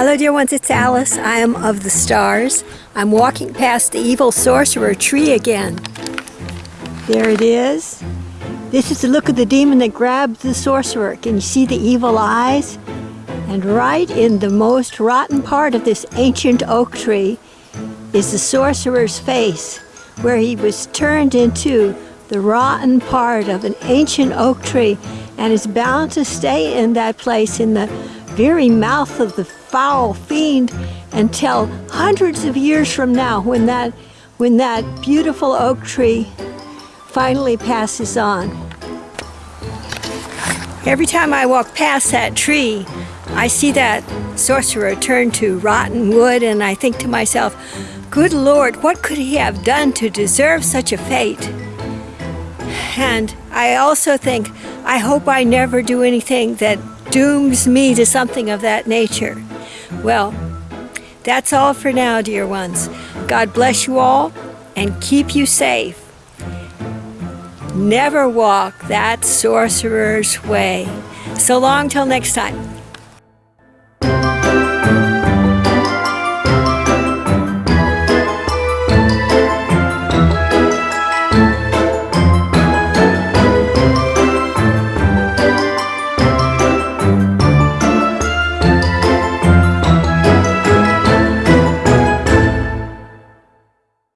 Hello dear ones, it's Alice. I am of the stars. I'm walking past the evil sorcerer tree again. There it is. This is the look of the demon that grabbed the sorcerer. Can you see the evil eyes? And right in the most rotten part of this ancient oak tree is the sorcerer's face, where he was turned into the rotten part of an ancient oak tree and is bound to stay in that place in the very mouth of the foul fiend until hundreds of years from now when that, when that beautiful oak tree finally passes on. Every time I walk past that tree, I see that sorcerer turn to rotten wood and I think to myself, good Lord, what could he have done to deserve such a fate? And I also think, I hope I never do anything that dooms me to something of that nature. Well, that's all for now, dear ones. God bless you all and keep you safe. Never walk that sorcerer's way. So long till next time.